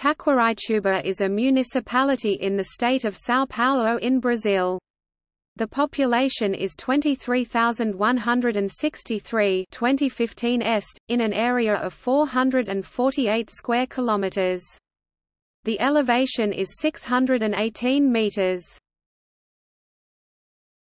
Taquarituba is a municipality in the state of São Paulo in Brazil. The population is 23,163 2015 est, in an area of 448 square kilometers. The elevation is 618 meters.